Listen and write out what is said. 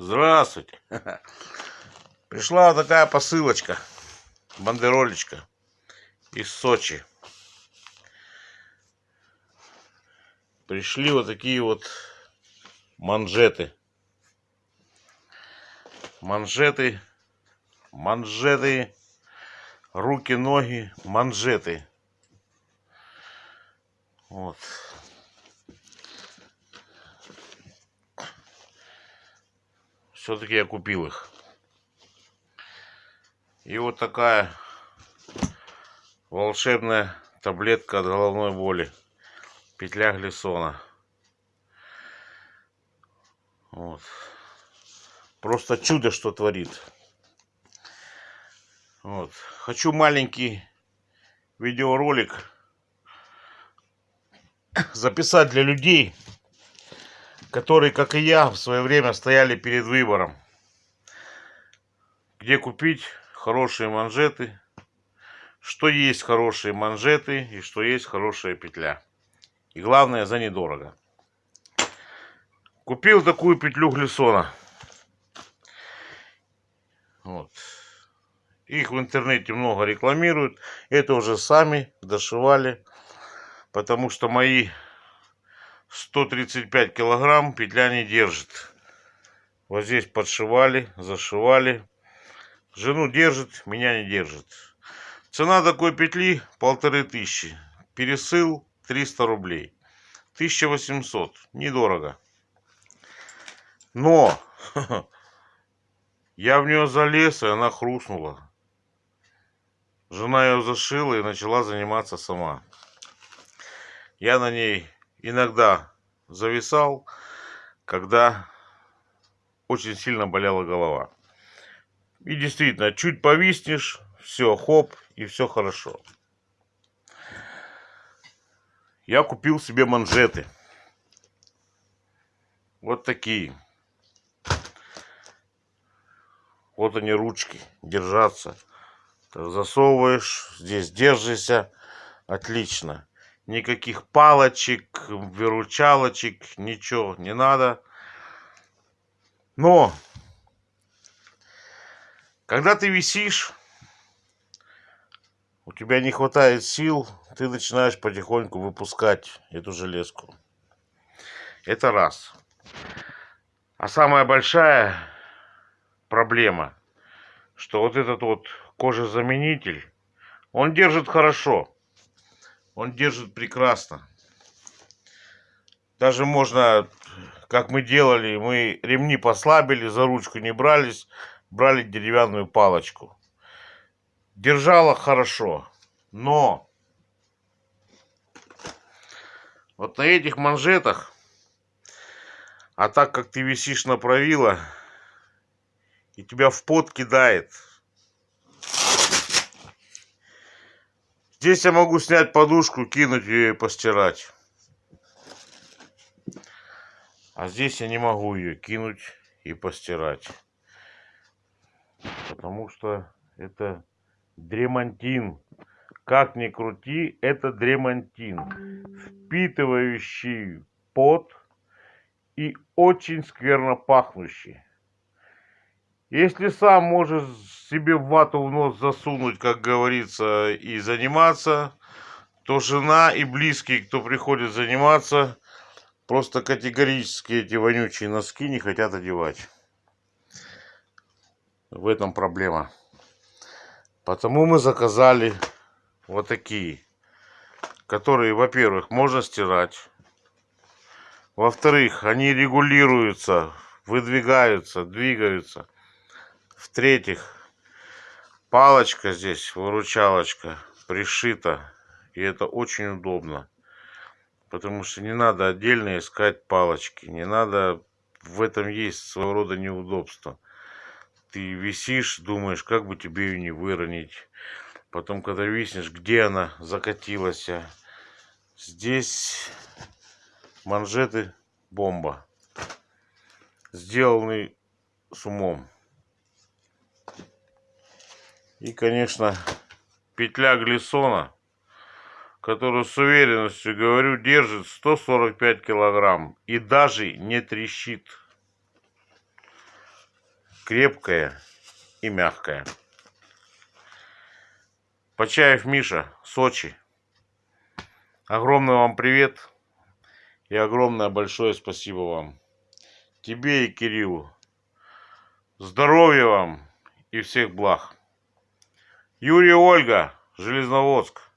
Здравствуйте. Пришла такая посылочка, бандеролечка из Сочи. Пришли вот такие вот манжеты. Манжеты, манжеты, руки, ноги, манжеты. Вот. Все-таки я купил их. И вот такая волшебная таблетка от головной боли. Петля Глисона. Вот. Просто чудо, что творит. Вот. Хочу маленький видеоролик записать для людей, которые, как и я, в свое время стояли перед выбором, где купить хорошие манжеты, что есть хорошие манжеты и что есть хорошая петля. И главное, за недорого. Купил такую петлю Глисона. Вот. Их в интернете много рекламируют. Это уже сами дошивали. Потому что мои 135 килограмм петля не держит. Вот здесь подшивали, зашивали. Жену держит, меня не держит. Цена такой петли полторы тысячи. Пересыл 300 рублей. 1800. Недорого. Но я в нее залез, и она хрустнула. Жена ее зашила и начала заниматься сама. Я на ней иногда зависал, когда очень сильно болела голова. И действительно, чуть повиснешь, все, хоп, и все хорошо. Я купил себе манжеты. Вот такие. Вот они ручки, держаться. засовываешь, здесь держишься, отлично никаких палочек, выручалочек, ничего не надо. Но, когда ты висишь, у тебя не хватает сил, ты начинаешь потихоньку выпускать эту железку. Это раз. А самая большая проблема, что вот этот вот кожезаменитель, он держит хорошо он держит прекрасно. Даже можно, как мы делали, мы ремни послабили, за ручку не брались, брали деревянную палочку. Держала хорошо, но вот на этих манжетах, а так как ты висишь на правило, и тебя в пот кидает – Здесь я могу снять подушку, кинуть ее и постирать. А здесь я не могу ее кинуть и постирать. Потому что это дремантин. Как ни крути, это дремантин. Впитывающий пот и очень скверно пахнущий. Если сам можешь себе вату в нос засунуть, как говорится, и заниматься, то жена и близкие, кто приходит заниматься, просто категорически эти вонючие носки не хотят одевать. В этом проблема. Потому мы заказали вот такие, которые, во-первых, можно стирать. Во-вторых, они регулируются, выдвигаются, двигаются. В-третьих, палочка здесь, выручалочка, пришита. И это очень удобно. Потому что не надо отдельно искать палочки. Не надо... В этом есть своего рода неудобство. Ты висишь, думаешь, как бы тебе ее не выронить. Потом, когда виснешь, где она закатилась. Здесь манжеты бомба. Сделанный с умом. И, конечно, петля глиссона, которую с уверенностью, говорю, держит 145 килограмм и даже не трещит. крепкое и мягкое. Почаев Миша, Сочи. Огромный вам привет и огромное большое спасибо вам. Тебе и Кириллу. Здоровья вам и всех благ. Юрий Ольга, Железноводск.